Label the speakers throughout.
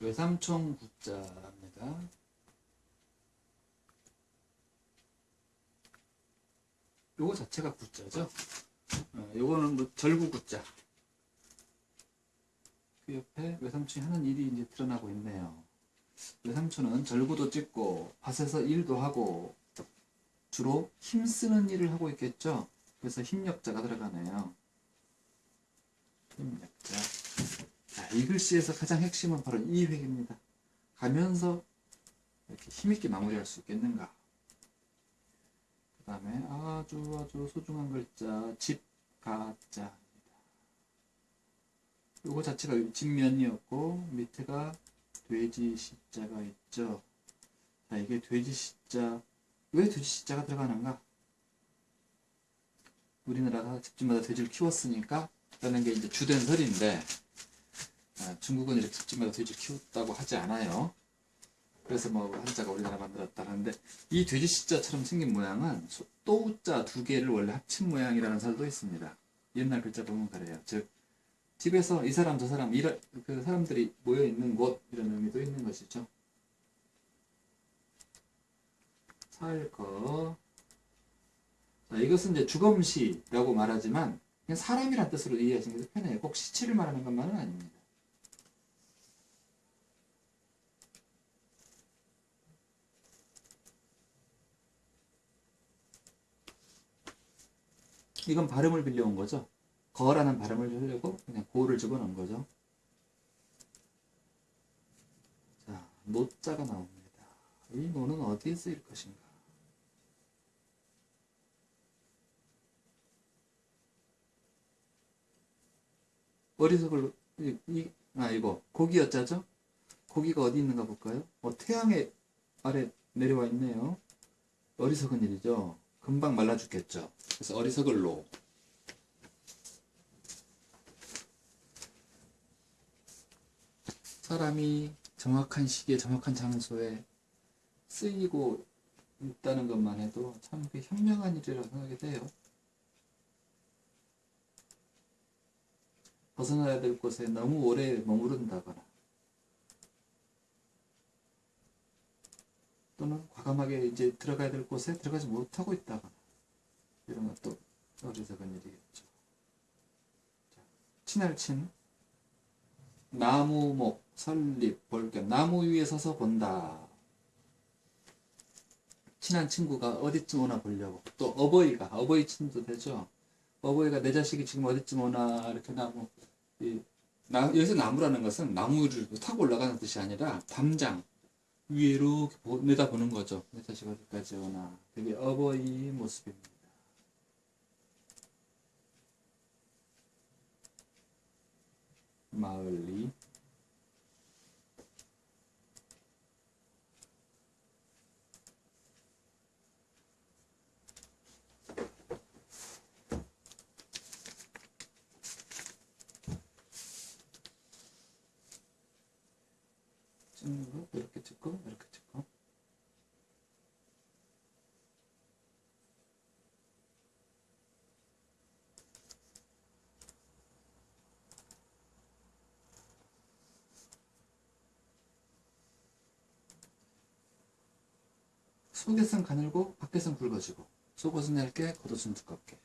Speaker 1: 외삼촌 구자입니다. 요거 자체가 구자죠. 어, 요거는 뭐 절구 구자. 그 옆에 외삼촌이 하는 일이 이제 드러나고 있네요. 외삼촌은 절구도 찍고 밭에서 일도 하고 주로 힘쓰는 일을 하고 있겠죠. 그래서 힘력자가 들어가네요. 힘력자. 자, 이 글씨에서 가장 핵심은 바로 이 획입니다. 가면서 이렇게 힘있게 마무리할 수 있겠는가. 그 다음에 아주 아주 소중한 글자 집가자입니다. 요거 자체가 직면이었고 밑에가 돼지 시자가 있죠. 자 이게 돼지 시자 왜 돼지 시자가 들어가는가? 우리나라가 집집마다 돼지를 키웠으니까 라는 게 이제 주된 설인데 아, 중국은 이렇게 집집마다 돼지 키웠다고 하지 않아요. 그래서 뭐 한자가 우리나라 만들었다 하는데 이 돼지 시자처럼 생긴 모양은 소- 또우자 두 개를 원래 합친 모양이라는 설도 있습니다. 옛날 글자 보면 그래요. 즉 집에서 이 사람 저 사람 이런 그 사람들이 모여 있는 곳 이런 의미도 있는 것이죠. 살거 자, 이것은 이제 주검시라고 말하지만 그냥 사람이란 뜻으로 이해하시는 게 편해요. 꼭 시체를 말하는 것만은 아닙니다. 이건 발음을 빌려온 거죠. 거라는 발음을 하려고 그냥 고를 집어넣은 거죠. 자, 노자가 나옵니다. 이 노는 어디에 쓰일 것인가? 어리석을 이, 이, 아 이거 고기였자죠? 고기가 어디 있는가 볼까요? 어, 태양의 아래 내려와 있네요. 어리석은 일이죠. 금방 말라 죽겠죠. 그래서 어리석을 노. 사람이 정확한 시기에 정확한 장소에 쓰이고 있다는 것만 해도 참그 현명한 일이라고 생각이 돼요. 벗어나야 될 곳에 너무 오래 머무른다거나 또는 과감하게 이제 들어가야 될 곳에 들어가지 못하고 있다거나 이런 것도 어리석은 일이겠죠. 자, 친할친 나무목 설립 볼겸 나무 위에 서서 본다. 친한 친구가 어디쯤 오나 보려고 또 어버이가 어버이 친도 되죠. 어버이가 내 자식이 지금 어디쯤 오나 이렇게 나무 이, 나, 여기서 나무라는 것은 나무를 타고 올라가는 뜻이 아니라 담장 위로 내다보는 거죠. 내 자식 어디까지 오나 그게 어버이 모습입니다. 마을리 찍는 거 이렇게 찍고 이렇게 찍고 속에선 가늘고 밖에선 굵어지고 속옷은 얇게 겉옷은 두껍게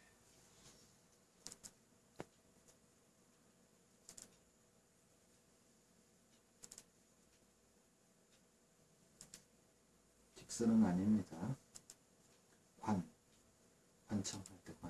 Speaker 1: 직선은 아닙니다. 관 관청할 때 관.